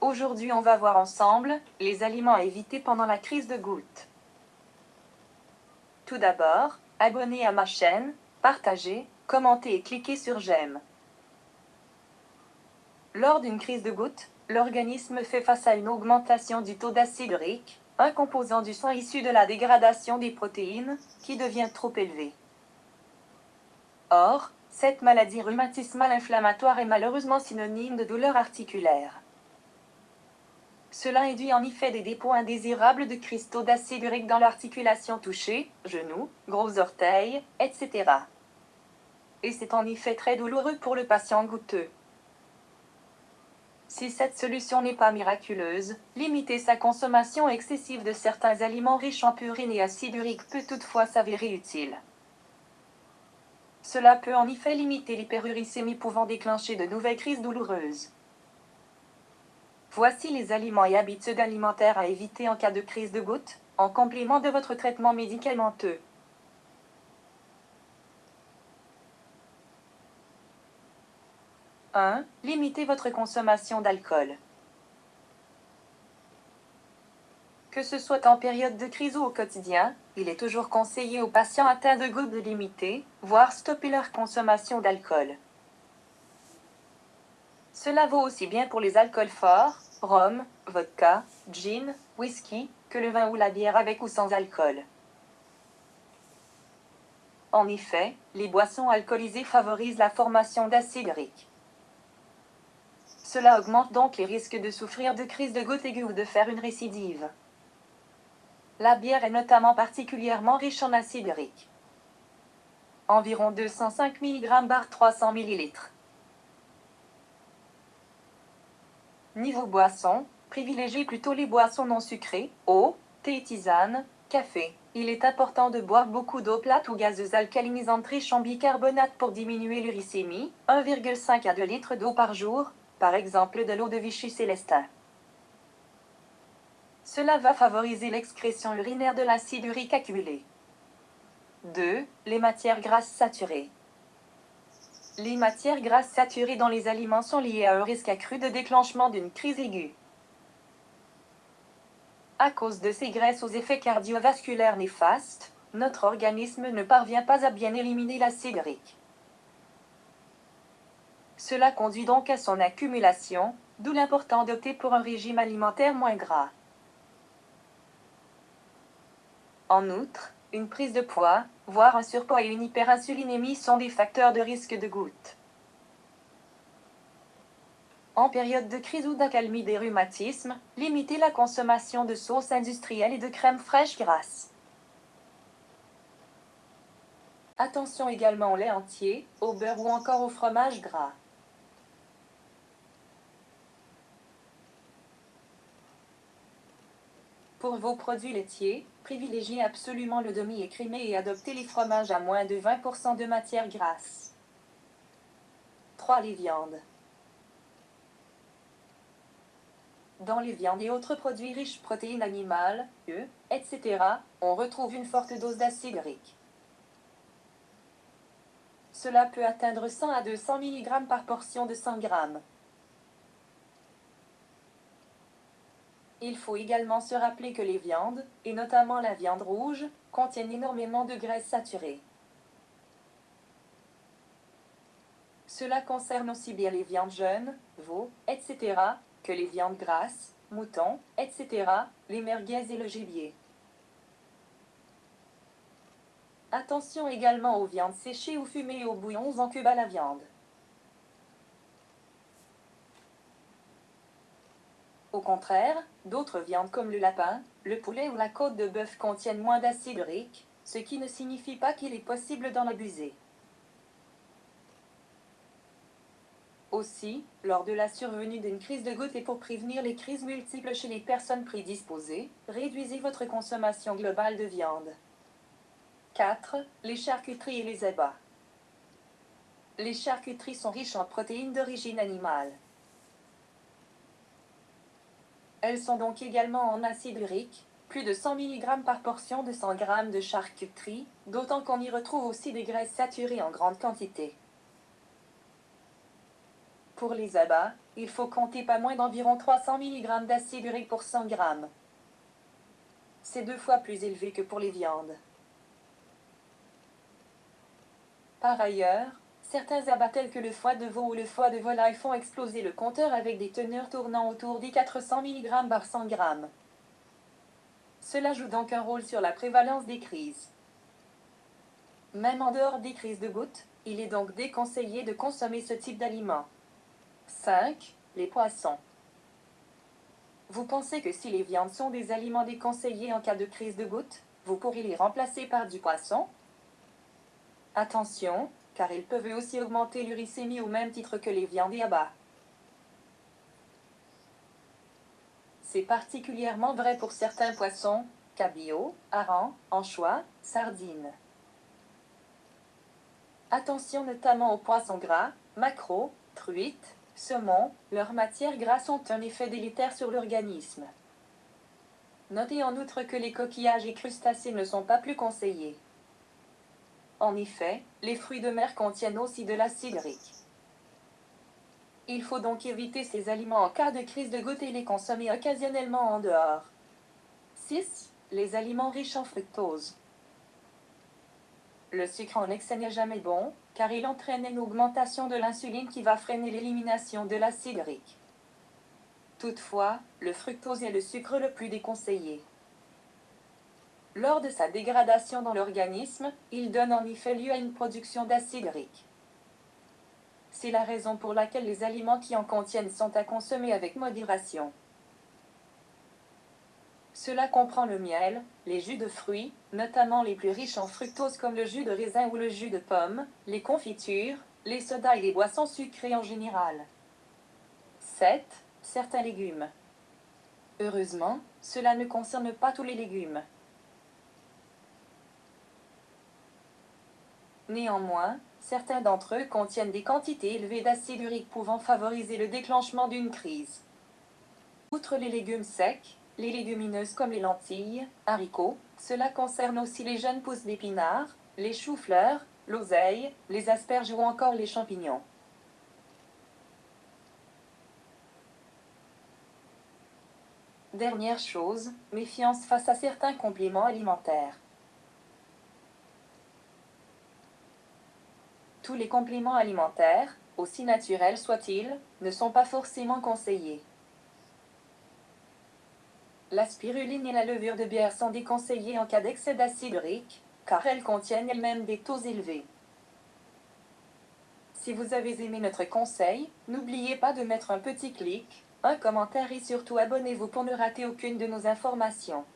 Aujourd'hui on va voir ensemble les aliments à éviter pendant la crise de goutte. Tout d'abord, abonnez à ma chaîne, partagez, commentez et cliquez sur j'aime. Lors d'une crise de goutte, l'organisme fait face à une augmentation du taux d'acide urique, un composant du sang issu de la dégradation des protéines, qui devient trop élevé. Or, cette maladie rhumatismale inflammatoire est malheureusement synonyme de douleur articulaire. Cela induit en effet des dépôts indésirables de cristaux d'acide urique dans l'articulation touchée, genoux, gros orteils, etc. Et c'est en effet très douloureux pour le patient goutteux. Si cette solution n'est pas miraculeuse, limiter sa consommation excessive de certains aliments riches en purine et acide urique peut toutefois s'avérer utile. Cela peut en effet limiter l'hyperuricémie pouvant déclencher de nouvelles crises douloureuses. Voici les aliments et habitudes alimentaires à éviter en cas de crise de goutte, en complément de votre traitement médicamenteux. 1. Limitez votre consommation d'alcool. Que ce soit en période de crise ou au quotidien, il est toujours conseillé aux patients atteints de goutte de limiter, voire stopper leur consommation d'alcool. Cela vaut aussi bien pour les alcools forts, rhum, vodka, gin, whisky, que le vin ou la bière avec ou sans alcool. En effet, les boissons alcoolisées favorisent la formation d'acide urique. Cela augmente donc les risques de souffrir de crise de goutte aiguë ou de faire une récidive. La bière est notamment particulièrement riche en acide urique. Environ 205 mg par 300 ml. Niveau boisson, privilégiez plutôt les boissons non sucrées, eau, thé tisane, café. Il est important de boire beaucoup d'eau plate ou gazeuse alcalinisante riche en bicarbonate pour diminuer l'uricémie, 1,5 à 2 litres d'eau par jour, par exemple de l'eau de Vichy Célestin. Cela va favoriser l'excrétion urinaire de l'acide urique accumulé. 2. Les matières grasses saturées. Les matières grasses saturées dans les aliments sont liées à un risque accru de déclenchement d'une crise aiguë. À cause de ces graisses aux effets cardiovasculaires néfastes, notre organisme ne parvient pas à bien éliminer l'acide urique. Cela conduit donc à son accumulation, d'où l'important d'opter pour un régime alimentaire moins gras. En outre, une prise de poids, voire un surpoids et une hyperinsulinémie sont des facteurs de risque de goutte. En période de crise ou d'accalmie des rhumatismes, limitez la consommation de sauces industrielles et de crèmes fraîches grasses. Attention également au lait entier, au beurre ou encore au fromage gras. Pour vos produits laitiers, privilégiez absolument le demi-écrémé et adoptez les fromages à moins de 20% de matière grasse. 3. Les viandes. Dans les viandes et autres produits riches protéines animales, œufs, etc., on retrouve une forte dose d'acide urique. Cela peut atteindre 100 à 200 mg par portion de 100 g. Il faut également se rappeler que les viandes, et notamment la viande rouge, contiennent énormément de graisses saturées. Cela concerne aussi bien les viandes jeunes, veaux, etc., que les viandes grasses, moutons, etc., les merguez et le gibier. Attention également aux viandes séchées ou fumées et aux bouillons en cube à la viande. Au contraire, d'autres viandes comme le lapin, le poulet ou la côte de bœuf contiennent moins d'acide urique, ce qui ne signifie pas qu'il est possible d'en abuser. Aussi, lors de la survenue d'une crise de goutte et pour prévenir les crises multiples chez les personnes prédisposées, réduisez votre consommation globale de viande. 4. Les charcuteries et les abats. Les charcuteries sont riches en protéines d'origine animale. Elles sont donc également en acide urique, plus de 100 mg par portion de 100 g de charcuterie, d'autant qu'on y retrouve aussi des graisses saturées en grande quantité. Pour les abats, il faut compter pas moins d'environ 300 mg d'acide urique pour 100 g. C'est deux fois plus élevé que pour les viandes. Par ailleurs, certains abats tels que le foie de veau ou le foie de volaille font exploser le compteur avec des teneurs tournant autour des 400 mg par 100 g. Cela joue donc un rôle sur la prévalence des crises. Même en dehors des crises de gouttes, il est donc déconseillé de consommer ce type d'aliments. 5. Les poissons. Vous pensez que si les viandes sont des aliments déconseillés en cas de crise de gouttes, vous pourrez les remplacer par du poisson? Attention, car ils peuvent aussi augmenter l'uricémie au même titre que les viandes et abats. C'est particulièrement vrai pour certains poissons, cabillaud, harengs, anchois, sardines. Attention notamment aux poissons gras, maquereaux, truites, saumons, leurs matières grasses ont un effet délétère sur l'organisme. Notez en outre que les coquillages et crustacés ne sont pas plus conseillés. En effet, les fruits de mer contiennent aussi de l'acide urique. Il faut donc éviter ces aliments en cas de crise de goutte et les consommer occasionnellement en dehors. 6. Les aliments riches en fructose. Le sucre en excès n'est jamais bon, car il entraîne une augmentation de l'insuline qui va freiner l'élimination de l'acide urique. Toutefois, le fructose est le sucre le plus déconseillé. Lors de sa dégradation dans l'organisme, il donne en effet lieu à une production d'acide urique. C'est la raison pour laquelle les aliments qui en contiennent sont à consommer avec modération. Cela comprend le miel, les jus de fruits, notamment les plus riches en fructose comme le jus de raisin ou le jus de pomme, les confitures, les sodas et les boissons sucrées en général. 7. Certains légumes. Heureusement, cela ne concerne pas tous les légumes. Néanmoins, certains d'entre eux contiennent des quantités élevées d'acide urique pouvant favoriser le déclenchement d'une crise. Outre les légumes secs, les légumineuses comme les lentilles, haricots, cela concerne aussi les jeunes pousses d'épinards, les choux-fleurs, l'oseille, les asperges ou encore les champignons. Dernière chose, méfiance face à certains compléments alimentaires. Tous les compléments alimentaires, aussi naturels soient-ils, ne sont pas forcément conseillés. La spiruline et la levure de bière sont déconseillées en cas d'excès d'acide urique, car elles contiennent elles-mêmes des taux élevés. Si vous avez aimé notre conseil, n'oubliez pas de mettre un petit clic, un commentaire et surtout abonnez-vous pour ne rater aucune de nos informations.